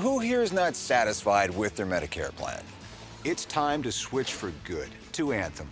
Who here is not satisfied with their Medicare plan? It's time to switch for good to Anthem.